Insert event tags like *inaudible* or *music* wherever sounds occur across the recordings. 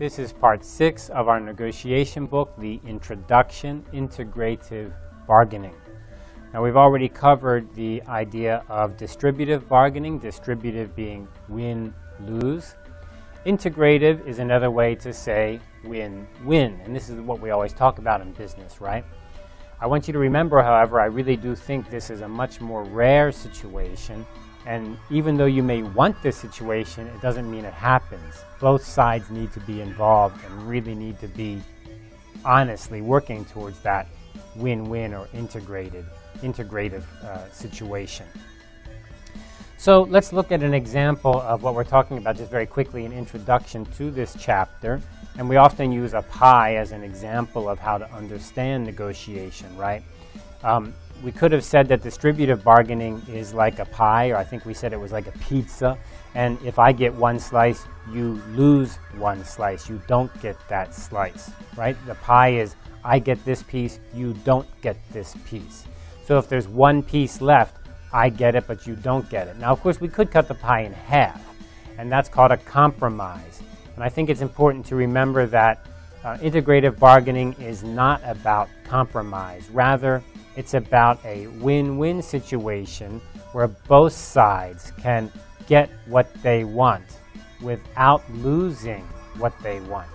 This is part six of our negotiation book, The Introduction Integrative Bargaining. Now, we've already covered the idea of distributive bargaining, distributive being win lose. Integrative is another way to say win win, and this is what we always talk about in business, right? I want you to remember, however, I really do think this is a much more rare situation and even though you may want this situation, it doesn't mean it happens. Both sides need to be involved and really need to be honestly working towards that win-win or integrated, integrative uh, situation. So let's look at an example of what we're talking about just very quickly, an introduction to this chapter. And we often use a pie as an example of how to understand negotiation, right? Um, we could have said that distributive bargaining is like a pie, or I think we said it was like a pizza. And if I get one slice, you lose one slice. You don't get that slice, right? The pie is I get this piece, you don't get this piece. So if there's one piece left, I get it, but you don't get it. Now, of course, we could cut the pie in half, and that's called a compromise. And I think it's important to remember that uh, integrative bargaining is not about compromise. Rather, it's about a win-win situation where both sides can get what they want without losing what they want.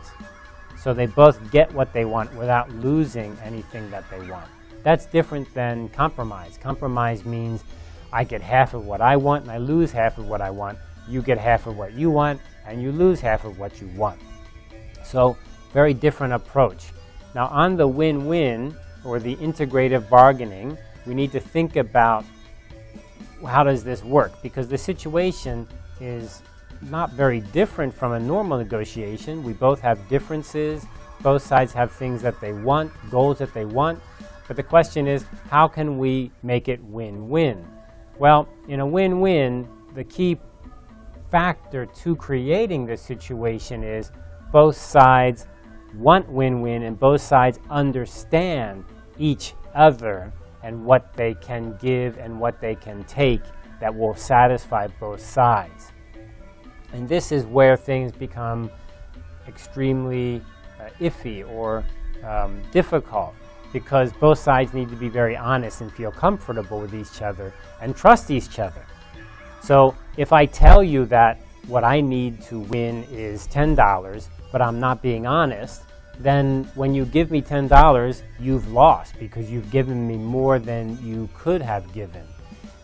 So they both get what they want without losing anything that they want. That's different than compromise. Compromise means I get half of what I want and I lose half of what I want. You get half of what you want and you lose half of what you want. So very different approach. Now on the win-win, or the integrative bargaining, we need to think about how does this work? Because the situation is not very different from a normal negotiation. We both have differences. Both sides have things that they want, goals that they want. But the question is, how can we make it win-win? Well, in a win-win, the key factor to creating this situation is both sides want win-win and both sides understand each other and what they can give and what they can take that will satisfy both sides. And this is where things become extremely uh, iffy or um, difficult because both sides need to be very honest and feel comfortable with each other and trust each other. So if I tell you that what I need to win is $10, but I'm not being honest, then when you give me $10, you've lost because you've given me more than you could have given.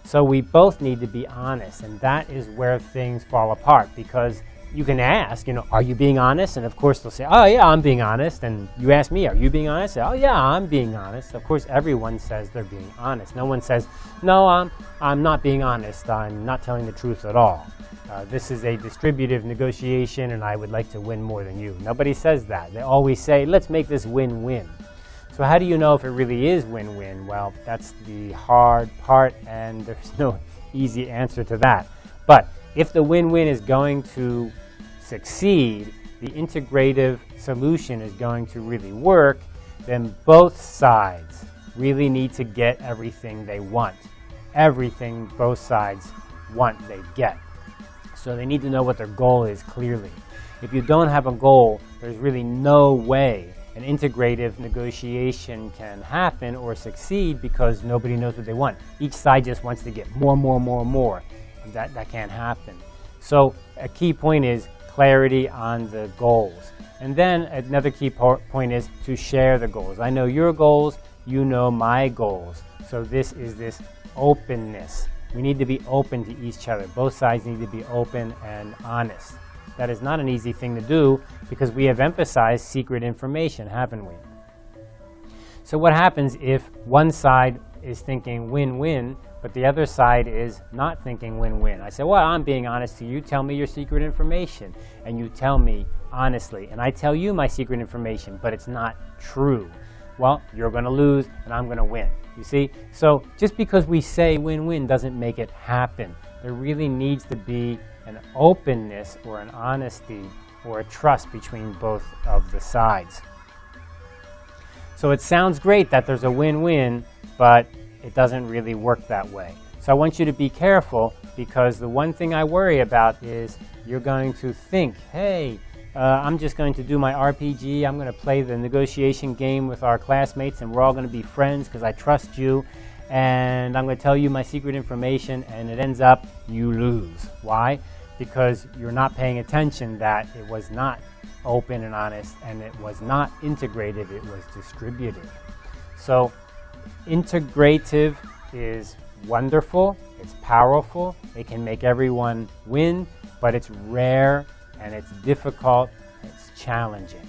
So we both need to be honest, and that is where things fall apart because you can ask, you know, are you being honest? And of course they'll say, oh yeah, I'm being honest. And you ask me, are you being honest? Say, oh yeah, I'm being honest. Of course, everyone says they're being honest. No one says, no, I'm, I'm not being honest. I'm not telling the truth at all. Uh, this is a distributive negotiation and I would like to win more than you. Nobody says that. They always say, let's make this win-win. So how do you know if it really is win-win? Well, that's the hard part and *laughs* there's no easy answer to that. But if the win-win is going to succeed, the integrative solution is going to really work, then both sides really need to get everything they want. Everything both sides want, they get. So they need to know what their goal is clearly. If you don't have a goal, there's really no way an integrative negotiation can happen or succeed because nobody knows what they want. Each side just wants to get more, more, more, more. That, that can't happen. So a key point is clarity on the goals. And then another key point is to share the goals. I know your goals, you know my goals. So this is this openness. We need to be open to each other. Both sides need to be open and honest. That is not an easy thing to do because we have emphasized secret information, haven't we? So what happens if one side is thinking win-win, but the other side is not thinking win-win? I say, well, I'm being honest to you. Tell me your secret information. And you tell me honestly. And I tell you my secret information, but it's not true. Well, you're going to lose and I'm going to win. You see? So just because we say win-win doesn't make it happen. There really needs to be an openness or an honesty or a trust between both of the sides. So it sounds great that there's a win-win, but it doesn't really work that way. So I want you to be careful because the one thing I worry about is you're going to think, hey, uh, I'm just going to do my RPG. I'm going to play the negotiation game with our classmates, and we're all going to be friends because I trust you. And I'm going to tell you my secret information, and it ends up you lose. Why? Because you're not paying attention that it was not open and honest, and it was not integrative, it was distributive. So, integrative is wonderful, it's powerful, it can make everyone win, but it's rare and it's difficult, it's challenging.